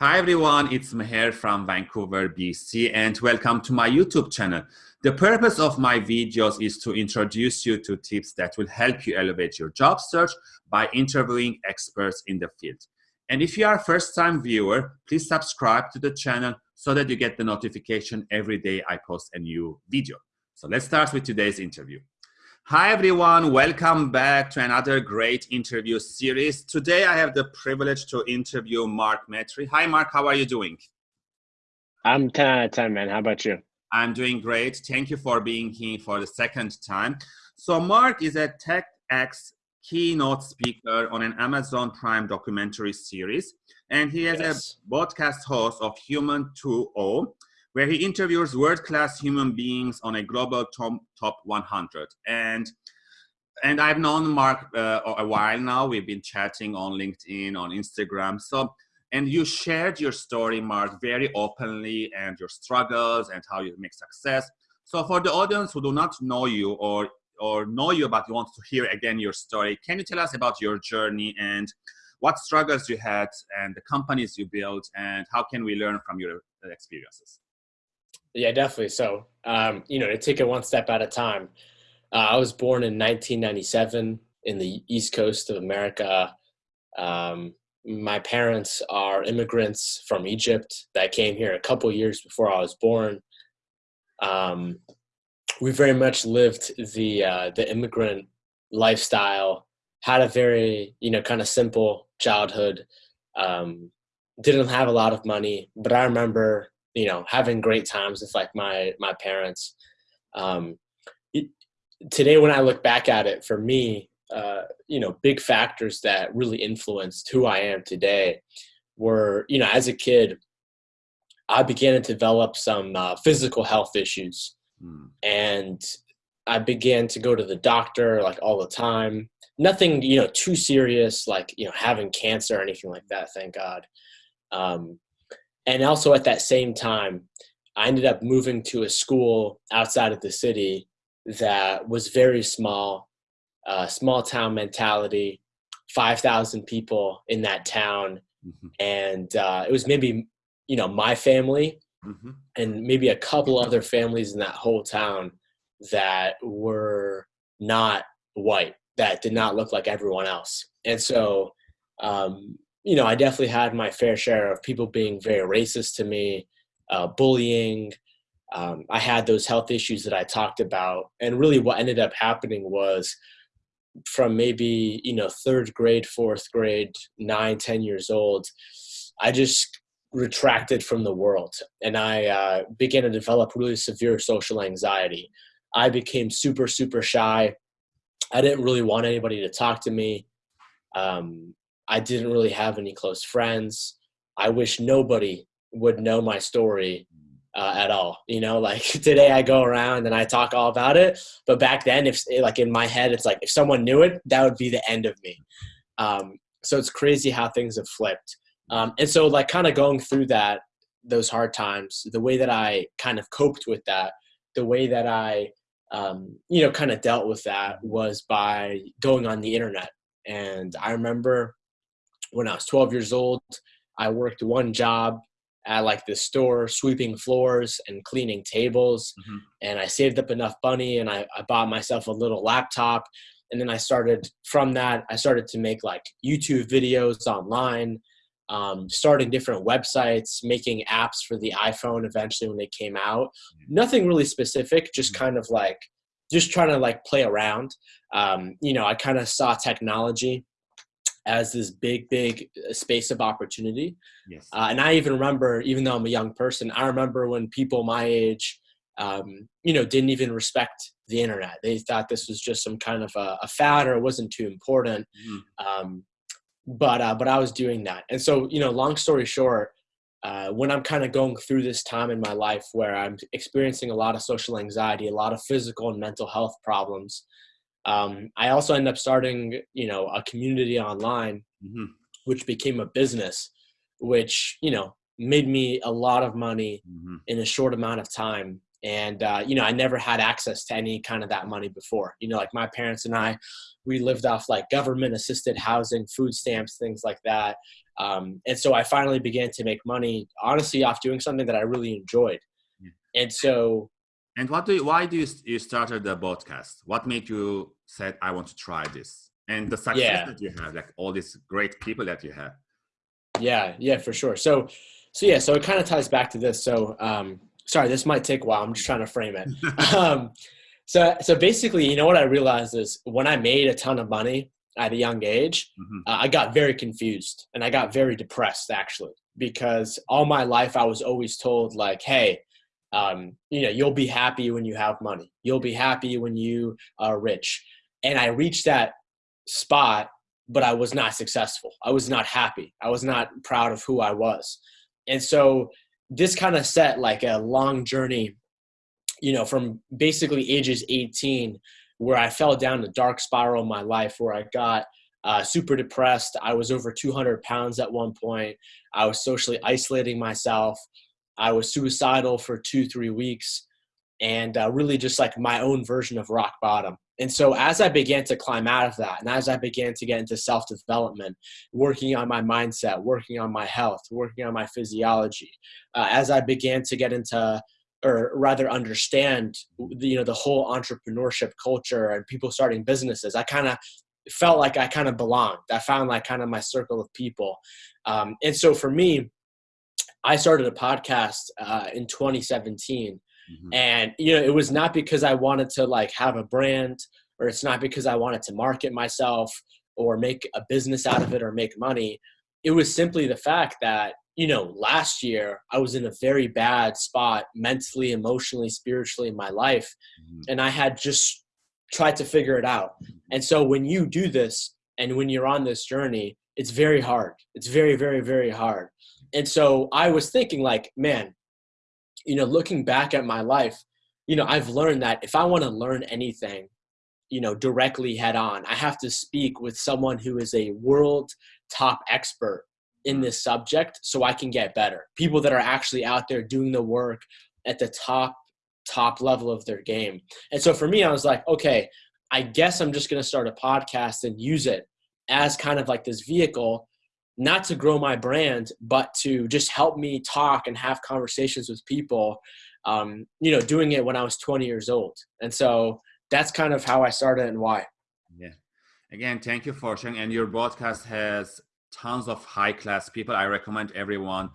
Hi everyone, it's Meher from Vancouver, BC, and welcome to my YouTube channel. The purpose of my videos is to introduce you to tips that will help you elevate your job search by interviewing experts in the field. And if you are a first-time viewer, please subscribe to the channel so that you get the notification every day I post a new video. So let's start with today's interview. Hi everyone, welcome back to another great interview series. Today I have the privilege to interview Mark Metry. Hi Mark, how are you doing? I'm 10 out of 10, man. How about you? I'm doing great. Thank you for being here for the second time. So Mark is a TEDx keynote speaker on an Amazon Prime documentary series, and he is yes. a podcast host of Human 2.0, where he interviews world-class human beings on a global top, top 100. And and I've known Mark uh, a while now. We've been chatting on LinkedIn, on Instagram. So, and you shared your story, Mark, very openly and your struggles and how you make success. So for the audience who do not know you or or know you but want to hear again your story, can you tell us about your journey and what struggles you had and the companies you built and how can we learn from your experiences? Yeah, definitely. So, um, you know, to take it one step at a time, uh, I was born in 1997 in the East Coast of America. Um, my parents are immigrants from Egypt that came here a couple years before I was born. Um, we very much lived the uh, the immigrant lifestyle. Had a very you know kind of simple childhood. Um, didn't have a lot of money, but I remember you know having great times with like my my parents. Um, it, today when i look back at it for me uh, you know big factors that really influenced who i am today were you know as a kid i began to develop some uh, physical health issues. Mm. and i began to go to the doctor like all the time. Nothing you know too serious like you know having cancer or anything like that thank god. Um, and also at that same time i ended up moving to a school outside of the city that was very small uh, small town mentality 5000 people in that town mm-hmm. and uh, it was maybe you know my family mm-hmm. and maybe a couple other families in that whole town that were not white that did not look like everyone else and so um, you know, I definitely had my fair share of people being very racist to me, uh, bullying. Um, I had those health issues that I talked about. And really what ended up happening was from maybe, you know, third grade, fourth grade, nine, ten years old, I just retracted from the world and I uh, began to develop really severe social anxiety. I became super, super shy. I didn't really want anybody to talk to me. Um, I didn't really have any close friends. I wish nobody would know my story uh, at all. You know, like today I go around and I talk all about it, but back then, if like in my head, it's like if someone knew it, that would be the end of me. Um, so it's crazy how things have flipped. Um, and so, like, kind of going through that, those hard times, the way that I kind of coped with that, the way that I, um, you know, kind of dealt with that was by going on the internet. And I remember when I was 12 years old, I worked one job at like the store, sweeping floors and cleaning tables. Mm-hmm. And I saved up enough money and I, I bought myself a little laptop. And then I started from that, I started to make like YouTube videos online, um, starting different websites, making apps for the iPhone eventually when they came out. Mm-hmm. Nothing really specific, just mm-hmm. kind of like, just trying to like play around. Um, you know, I kind of saw technology as this big, big uh, space of opportunity. Yes. Uh, and I even remember, even though I'm a young person, I remember when people my age, um, you know, didn't even respect the internet. They thought this was just some kind of a, a fad or it wasn't too important. Mm. Um, but uh, but I was doing that, and so you know, long story short, uh, when I'm kind of going through this time in my life where I'm experiencing a lot of social anxiety, a lot of physical and mental health problems, um, I also ended up starting, you know, a community online, mm-hmm. which became a business, which you know made me a lot of money mm-hmm. in a short amount of time. And uh, you know, I never had access to any kind of that money before. You know, like my parents and I, we lived off like government assisted housing, food stamps, things like that. Um, and so I finally began to make money, honestly, off doing something that I really enjoyed. Yeah. And so. And what do you, why do you, you started the podcast? What made you said, I want to try this? And the success yeah. that you have, like all these great people that you have. Yeah, yeah, for sure. So, so yeah, so it kind of ties back to this. So, um, sorry, this might take a while. I'm just trying to frame it. um, so, so basically, you know what I realized is when I made a ton of money at a young age, mm-hmm. uh, I got very confused and I got very depressed actually because all my life I was always told like, hey, um, you know, you'll be happy when you have money. You'll be happy when you are rich. And I reached that spot, but I was not successful. I was not happy. I was not proud of who I was. And so this kind of set like a long journey, you know, from basically ages 18, where I fell down a dark spiral in my life where I got uh, super depressed. I was over 200 pounds at one point. I was socially isolating myself. I was suicidal for two, three weeks, and uh, really just like my own version of rock bottom. And so, as I began to climb out of that, and as I began to get into self development, working on my mindset, working on my health, working on my physiology, uh, as I began to get into, or rather understand, you know, the whole entrepreneurship culture and people starting businesses, I kind of felt like I kind of belonged. I found like kind of my circle of people. Um, and so, for me, I started a podcast uh, in 2017 Mm-hmm. And you know, it was not because I wanted to like have a brand or it's not because I wanted to market myself or make a business out of it or make money. It was simply the fact that, you know, last year I was in a very bad spot mentally, emotionally, spiritually in my life. Mm-hmm. And I had just tried to figure it out. And so when you do this and when you're on this journey, it's very hard. It's very, very, very hard. And so I was thinking, like, man, you know, looking back at my life, you know, I've learned that if I want to learn anything, you know, directly head on, I have to speak with someone who is a world top expert in mm. this subject so I can get better. People that are actually out there doing the work at the top top level of their game. And so for me I was like, okay, I guess I'm just going to start a podcast and use it as kind of like this vehicle not to grow my brand, but to just help me talk and have conversations with people. Um, you know, doing it when I was 20 years old, and so that's kind of how I started and why. Yeah. Again, thank you for sharing. And your podcast has tons of high class people. I recommend everyone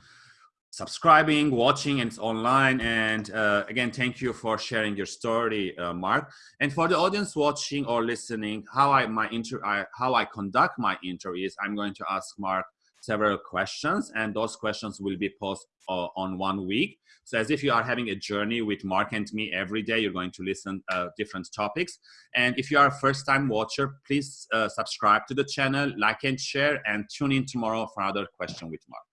subscribing, watching, and it's online. And uh, again, thank you for sharing your story, uh, Mark. And for the audience watching or listening, how I my inter I, how I conduct my interviews, I'm going to ask Mark several questions, and those questions will be posted uh, on one week. So as if you are having a journey with Mark and me every day, you're going to listen uh, different topics. And if you are a first time watcher, please uh, subscribe to the channel, like and share, and tune in tomorrow for another question with Mark.